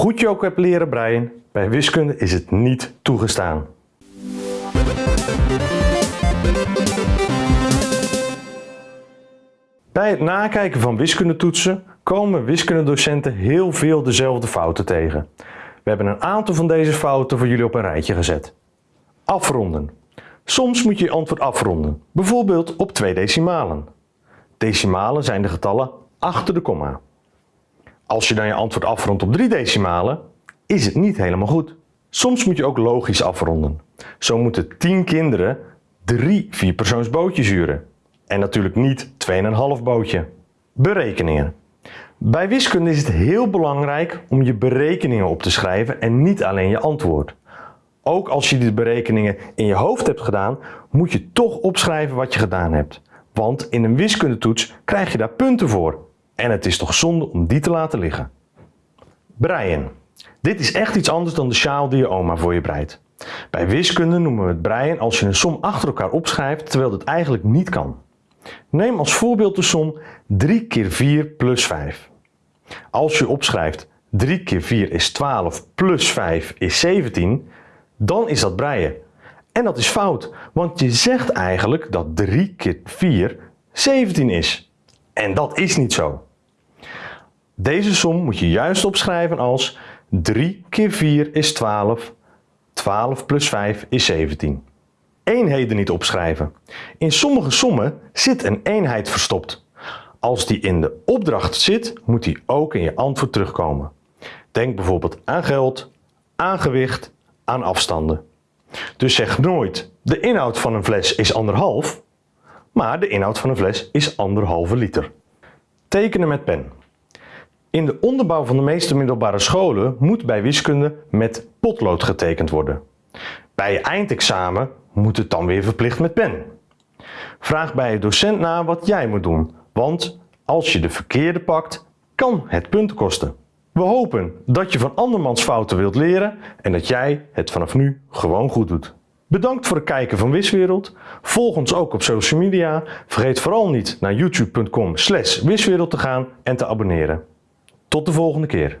Goed je ook hebt leren breien, bij wiskunde is het niet toegestaan. Bij het nakijken van wiskundetoetsen komen wiskundedocenten heel veel dezelfde fouten tegen. We hebben een aantal van deze fouten voor jullie op een rijtje gezet. Afronden. Soms moet je je antwoord afronden, bijvoorbeeld op twee decimalen. Decimalen zijn de getallen achter de komma. Als je dan je antwoord afrondt op drie decimalen, is het niet helemaal goed. Soms moet je ook logisch afronden. Zo moeten 10 kinderen drie vierpersoonsbootjes huren. En natuurlijk niet 2,5 bootje. Berekeningen. Bij wiskunde is het heel belangrijk om je berekeningen op te schrijven en niet alleen je antwoord. Ook als je die berekeningen in je hoofd hebt gedaan, moet je toch opschrijven wat je gedaan hebt. Want in een wiskundetoets krijg je daar punten voor. En het is toch zonde om die te laten liggen. Breien. Dit is echt iets anders dan de sjaal die je oma voor je breidt. Bij wiskunde noemen we het breien als je een som achter elkaar opschrijft terwijl het eigenlijk niet kan. Neem als voorbeeld de som 3 keer 4 plus 5. Als je opschrijft 3 keer 4 is 12 plus 5 is 17, dan is dat breien. En dat is fout, want je zegt eigenlijk dat 3 keer 4 17 is. En dat is niet zo. Deze som moet je juist opschrijven als 3 keer 4 is 12, 12 plus 5 is 17. Eenheden niet opschrijven. In sommige sommen zit een eenheid verstopt. Als die in de opdracht zit, moet die ook in je antwoord terugkomen. Denk bijvoorbeeld aan geld, aan gewicht, aan afstanden. Dus zeg nooit de inhoud van een fles is anderhalf, maar de inhoud van een fles is anderhalve liter. Tekenen met pen. In de onderbouw van de meeste middelbare scholen moet bij wiskunde met potlood getekend worden. Bij je eindexamen moet het dan weer verplicht met pen. Vraag bij je docent na wat jij moet doen, want als je de verkeerde pakt, kan het punten kosten. We hopen dat je van andermans fouten wilt leren en dat jij het vanaf nu gewoon goed doet. Bedankt voor het kijken van Wiswereld. Volg ons ook op social media. Vergeet vooral niet naar youtube.com wiswereld te gaan en te abonneren. Tot de volgende keer.